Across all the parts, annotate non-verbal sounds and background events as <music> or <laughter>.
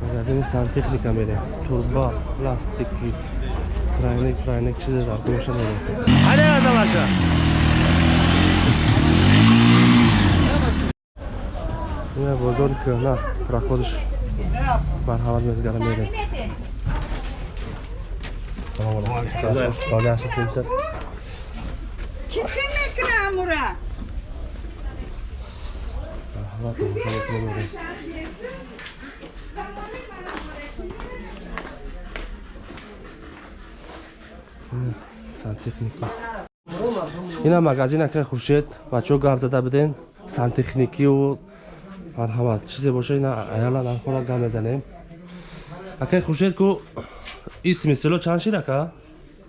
магазини сантехника мерем турба пластики крайник крайник чизедар гӯша мерем ҳаде азалаша ина бозори кӯҳна проходиш марҳамат мезгара мерем Kiçin ekle hamura. Marhamat, marhamat memerem ина Сантехника ина магазин акай хуршед бачаҳо гап зада биден сантехникию марҳамат чизе боша ина аяла нархора гап мезанем. Акай хуршед ку исми село чанд шид ака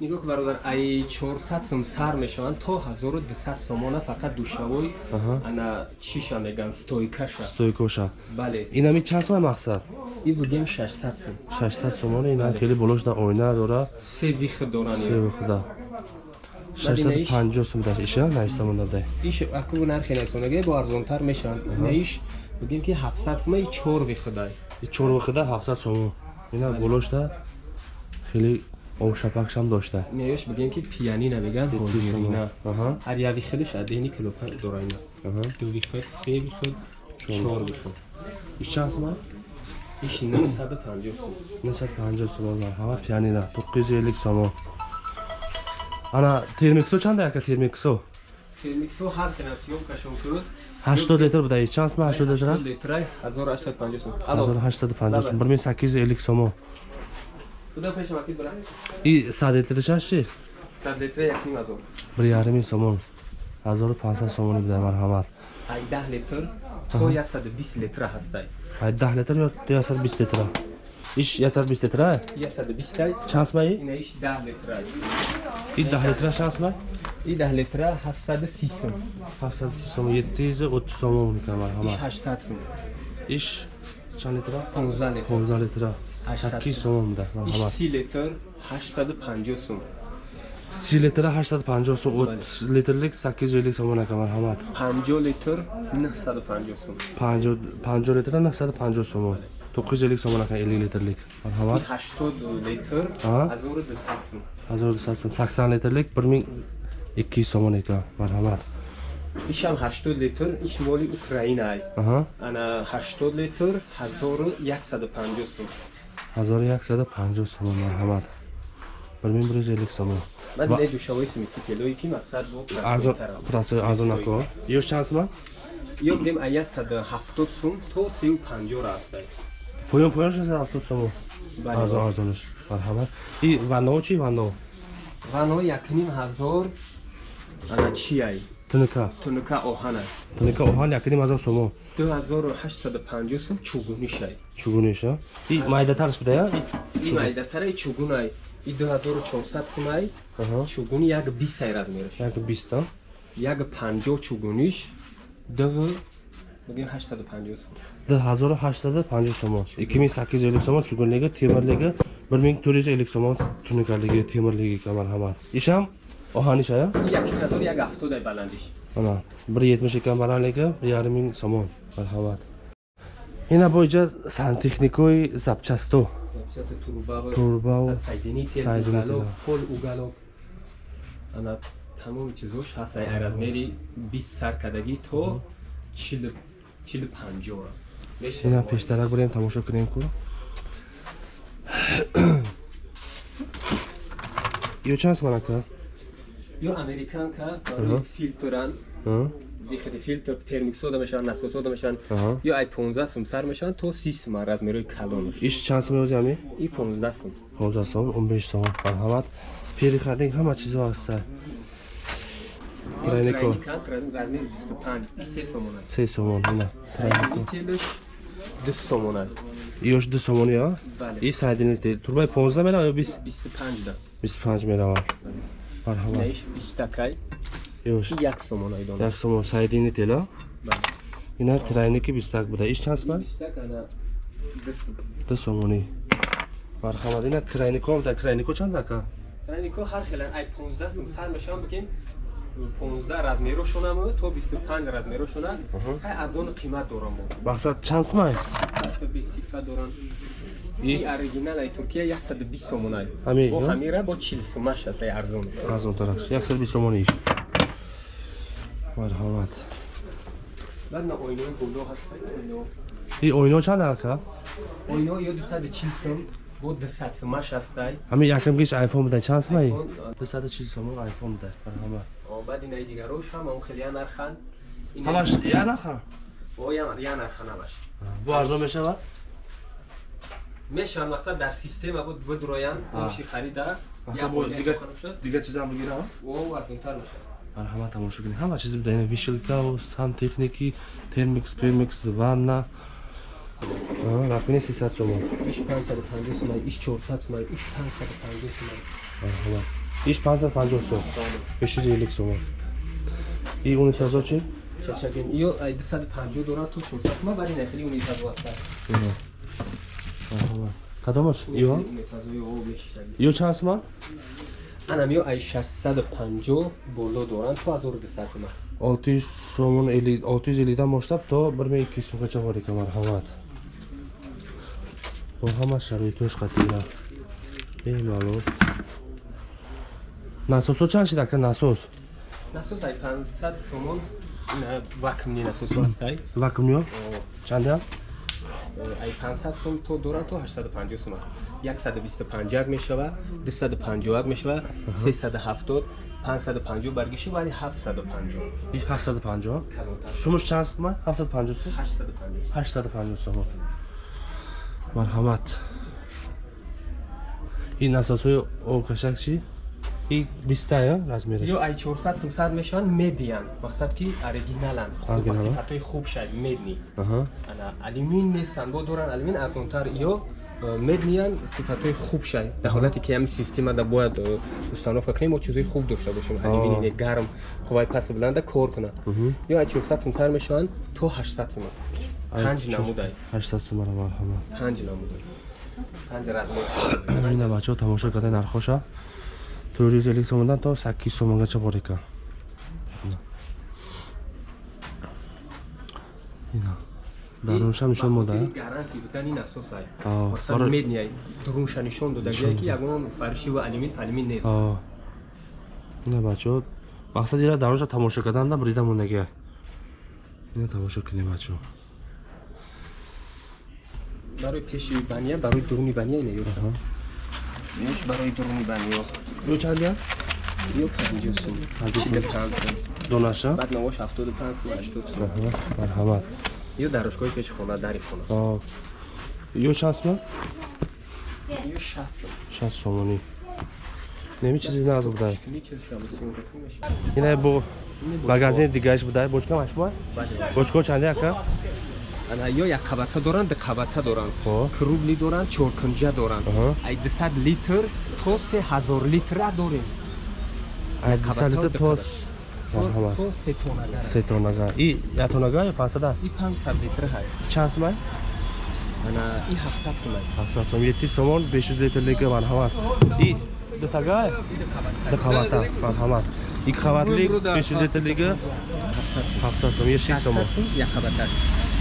нигоҳ кун бародар ай 400 сум сар мешаванд то 1200 сомона фақат душавои ана чиша меган стойкаша. Стойкоша бале. Инами чанд сомай мақсад? И будем 600 сум 600 сомона ина хеле болошда оина дора? Се вихд доран се худа 650 сум даш иша наистамонда дай иш аку нархи насонаге бо арзонтар мешаванд. Наиш будем ки 700 сум и 4 вихдай и чор вахида 700 сомон. Ина болошда хеле овшапакшам дошта? Наиш будем ки пианина меган ҳозирина ҳар я вихдиш адени килока дорайна. Ду вихд се вихд 4 вихд иш чанд сомай иш 950 сум. 950 сомон марҳамат пианина 950 сомон ана термиксо чанда яка термиксо? Термиксо ҳар хена съёмкашон куд 80 литр буда чанд сомай 80 литра? литрай 1850 сум. Алло. 1850 сом 1850 сомон куда пеша вақит бара и 100 литр чанд ши 100 литра як ним азор bir yarım somon 1500 somon bida marhamat ай 10 литр то 120 литра ҳастай ay 10 litr yo 120 litr ish 120 litr 120 ай chans mai ина иш 10 литра i 10 litr chans mai и 10 литра 730 сум 700 somon 730 somon mikam иш marhamat 800 сум ish chand litr 15 литр 15 litr 8 somon bida иш marhamat 30 литр 850 сум. 30 litr 850 som 30 litrlik 850 somon akam marhamat 50 литр 950 сум. 50 50 litr 950 somon 950 somon akam 50 litrlik marhamat 80 литр Аҳа. 1200 сум. 1200 som 80 litrlik 1200 somon ekan marhamat ишам 80 литр иш моли украинаай. Aha ана 80 литр 1150 сум 1150 сомон марҳамат. 1150 сомон баъд Ва- не душавои смиси килои ки мақсад бо арзон просто арзон нако. Ёш чанд сомон ё будем а 170 сум то 350 ра астай поён поён 70 сомон арзон бале арзонаш марҳамат. И вано чи вано? Вано якним ҳазор ана чиай туника тунука оҳанай туника оҳан якним ҳазор сомон 2850 сум чугунишай чугуниша и майдатараш бидая и майдатараи чугунай. И 2400 сумай аҳа. Чугуни як 20 размераш. Як 20 як 50 чугуниш д бигем 850 сум. 1850 сомон. 2850 сомон чугунлиги темирлиги 1450 сомон туникалиги темирлиги ка марҳамат ишам як ҳафтодай баландиш. Ана bir yetmish ekan balandligi bir yarim ming somon marhamat ина боиҷа сантехникои запчасто запчасти турба Турбаву сайдинител сайдинител. уголок пол уголок ана тамоми чизош ҳаст ай размери 20 сар кадагӣ то 40 50 ра ина пештарак бурем тамошо кунем ку. <clears throat> Ё чанд сомон ака ё американка Аҳа. филтран А? дихади филтр термик сода мешаванд насос сода мешаванд Аҳа. ё ай 15 сум сар мешаванд то 30 сум размерои калонаш иш чанд сом меозӣ ами и 15 сум 15 сом 15 сом марҳамат перехадинг ҳама чизо ҳаста трайнико трайникан трайник размери 25 3 сомон аст се сомон ина трайнико сайдинителш 2 сомон аст ёш ду сомон я бале и сайдинител турбаи 15 мерава ё 20 25 да 25 мерава марҳамат наиш 20 такай. Ёш и 1 сомон ай донаш як сомон сайдинитела бале ина трайники 20 буда иш чанд сомон? 20 так ана 2 сум ду сомонӣ марҳамат ина крайнико да крайнико чанд ака трайнико ҳар хелан ай 15 сум сар мешаванд бигем 15 размерушонам то 25 размерушона ҳай арзон қимат дорам мо. Мақсад чанд сомай ҳатто бесифа дорам. И- и оригинал ай туркия 120 сомон ай Ҳамин, бо ё? ҳамира бо 40 сомаш аст ай арзон. Арзонтараш 120 сомон иш. Марҳамат. Баъд на ойнои боло ҳаст ай, ойно и ойно чанд ака ойно ё 240 сом бо 200 сомаш аст ай. Ҳамин якам гиш айфон бидай чанд а, 240 сомон айфон бидай марҳамат о, баъд инаи дигарош ҳам он хеле я нархан Ина- ҳамаш я наха о я я нархан ҳамаш бо арзон мешавад? Мешаванд мақсад дар система буд будроянд А. моши харида. Мақсад бо дига дига чизам бигирам? Марҳамат тамошо кунед ҳама чизи бидай вишилкаву сантехники термикс премикс ванна. Рақини 300 сомон иш 550 сомай иш 400 сомай иш 550 сомай марҳамат иш 550 сом. 550 сомон. И унитазо чи? Чачагин ё ай 250 дорад то 400 сомай бари нахили унитазо аст кадомаш ё ё чанд сомон анам ё ай 650 боло доранд то 1200 сомай 600 сомон 650дан бошtab то 1200 сомгача бор екан марҳамат. Бо ҳама шароитош қатира бемалол насосо чанд шид ака насос? Насос ай 500 сомон вакмни насосо аст ай. Вакумё О, чандя ай 500 сом то дорад то 850 сомон 125 як мешава 250 як мешава 370 550 баргиши вали 750 и 750 калонтар. Шумош чанд сомон 750 сом 850 850 сомон марҳамат. Ин насосҳои обкашак чи и бистая размераш? Ё ай 400 500 мешаванд медиан. Мақсад ки оригиналанд. Оригинала? сифатҳои хуб шад медни. Алюмин нестанд бо доранд алюмин арзонтар ё э, медниан сифатҳои хуб шад дар ҳолате ки ҳамин системада бояд э, установка кунем мо чизои хуб дошта бошем. Алюмине гарм хубай пасти буланда кор кунад. Мгм. ё ай 400 сомтар мешаванд то 800 сомон панҷ намудай. 800 сомон марҳамат. Панҷ намудай. Панҷ размер. Ина бачаҳо тамошо кардаи нархоша 450 сомондан то 800 сомонгача бор екан Ина. дарунша нишон мода? Гаранти бутан ин асос ай Аа, мақсад барои- медни дурунша нишон додагие ки ягон фарши ва алюмин алюмин нест. Аа. ина бачаҳо мақсад ира дарунша тамошо карданда брида мондагия ина тамошо кунем бачаҳо барои пеши бания барои дуруни бания ина ё Ёш барои дуруни бания ё. Чандия ё 50 сом Панҷоҳ сом. 65 сом донаша баъд навош 75 сом 80 сом Аҳа, марҳамат. Ё дарошгоҳи пеши хона дари хона Аа. ё чанд сомон ё 60 сом 60 сомонӣ неми чизи наз будай? Кини чизи шамсиён кумеш ина бо магазини дигааш будай? Бочка машбуа бочко чанде ака ана ё як қабата доранд ду қабата доранд. Крубли доранд чоркунҷа доранд. Ай 200 литр то 3000 литра дорем. 200 литр то қабат. то марҳамат то се тонага. Се тонага. И як тонага ё 500 и 500 литр ҳаст. Чанд сомай ана и 700 сом ай 700 сом 700 сомон 500 литр лига марҳамат и ду тага? И ду қабата. Ду қабата марҳамат ик қабатлик Бу- бу да- 500 литр лига? 700 сом 700 сом 700 сомон. 600 сом як қабата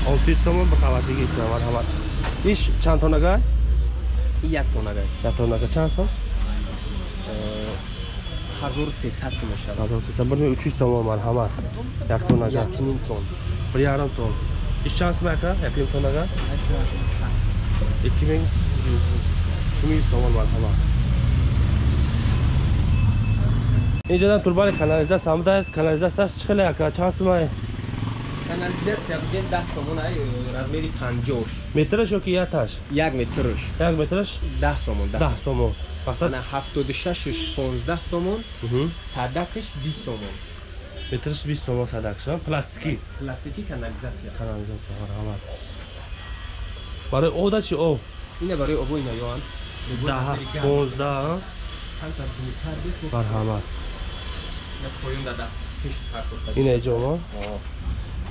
600 сомон ба қабатлиги ик марҳамат иш чанд тонага и як тонага як тонага чанд сом 1300 сом мешавад 1300 бир 300 сомон марҳамат як тонага як ним тон bir yarim ton. İş şansı mı aka? Yapayım tonaga. 2000 2000 somon marhaba. İnceden turbali kanalizasyon samda kanalizasyon çıkılı aka. Şansı mı? Канализатсия буген 10 сомон ай размери 50 Metraş yok ki yataş. 1 метрш Yak metraş 10 сомон 10 10 somon. Maksat ана 76 15 сомон садакш 20 сомон Metraş 20 somon sadakşan. Plastiki пластики канализатсия kanalizasyon marhaba. Bari o da çi o. ина барои обо ина ёан Daha 15 ha. танта дуртар бихо Marhaba. я поён дада ина ҷома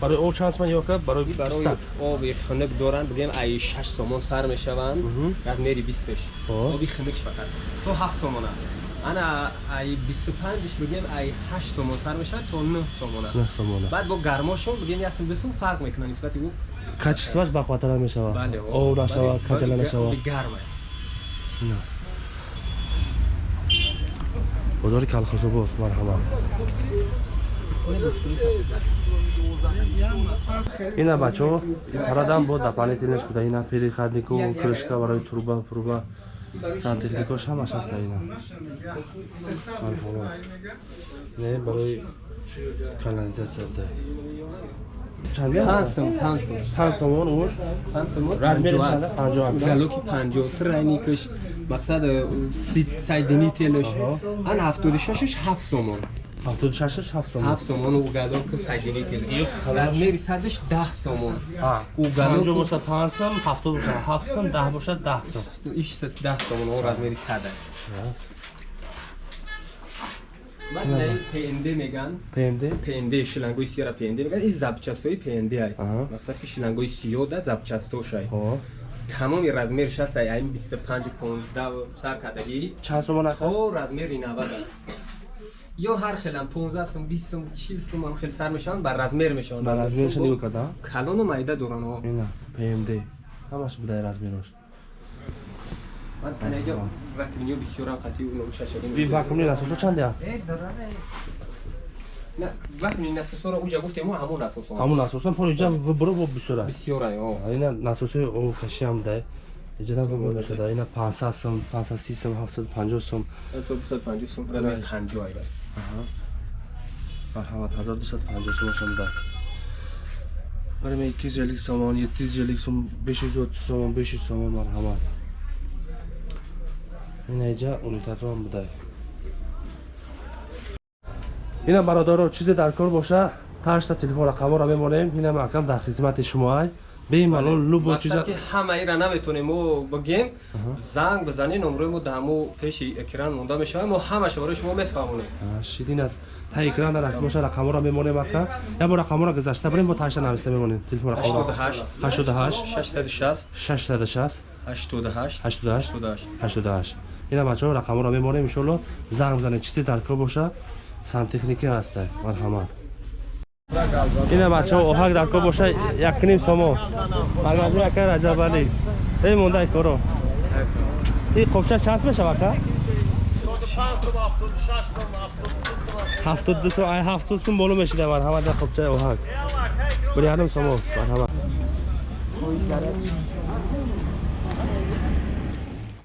барои об чанд сомон ёка барои барои оби хунук доранд бигем аи шаш сомон сар мешаванд размери бистш оби хунукш фақат то ҳафт сомона ана аи бисту панҷш бигем аи ҳашт сомон сар мешавад то нӯҳ сомона баъд бо гармошон бигем як сум ду сум фарқ мекунад нисбати ӯ качестваш бақватара мешавад об нашавад каҷала нашавад гарма бозори калхозобод марҳамат ина бачаҳо радан бо дополнительно шуда ина переходнику крышка барои труба пруба сантехникош ҳамаш аста ина. Не барои канализация буда. Панҷ сом панҷ сом панҷ сомон уш? Панҷ сомон размеришанда панҷоҳам галоки панҷоҳту раникаш мақсад э, сайдини телаш ан ҳафтоди шашаш ҳафт сомон ҳафтудушашаш ҳафт сомон. Ҳафт сомон угадон ки саҷини тил размери сазаш даҳ сомон. Угадонпанҷо боша панҷ сом ҳафтод боша ҳафт сом даҳ боша даҳ сом. Ишса даҳ сомон он размери садаш. Пнд меган. Пнд пнд шилангои сиера пнд меган. Ин запчастҳои пнд ай. Мақсад ки шилангои сиёда запчастош ай. Тамоми размерш аст ай ҳамин 25 15 сар кадаги чанд сомон то размери 90 ай ё ҳар хелам 15 сум 20 сум 40 сум ам хел сар мешаванд бар размер мешаванд. Бар размерш нигоҳ карда калону майда доранд ҳо ина пмд ҳамаш будай размераш ман танега вакминиё бисёрам қатъи шашагим ви вакмини расосо чанде на вакмини насосора уҷа гуфтему ҳамун асосон ҳамун асосон полиҷа буро бо бисёра бисёра ина насосои овкашиам дай ҷинаб муола шуда. Ина 500 сум 530 сум 750 сум то 250 сум раме 50 айда марҳамат 1250 сум шуда. Раме 250 сомон 750 сум 530 сомон 500 сомон марҳамат. Инайҷа унитатрон будай. Ина бародаро чизе дар кор боша ташта телефон рақамора мемонем инам акам дар хизмати шумоай در خدمت شما های به ملال لو با چیزا мақсад ки ҳамаира наметонем мо бигем занг бизанед номрои мо дамо пеши экран монда мешавад мо ҳамаша барои шумо мефаҳмонем شیرین است تا اکران در اسمش رقم را میمونیم محکم یا با رقم را گذاشته بریم با تاشتا نوشته میمونیم تلفن رقم را 88 88 660 660 88 88 88 88 اینا بچه ها رقم را میمونیم انشالله زنگ بزنید چیزی در کار باشه سانتکنیکی هسته مرحمت ина бачаҳо оҳак дарко боша якним сомо. Магабур ака раҷабалӣ эй монда коро. И қобча чанд мешава ака ҳафтод ду сум ай ҳафтод сум боло мешида марҳамат қобчаи оҳак. Бир ярим сомо марҳамат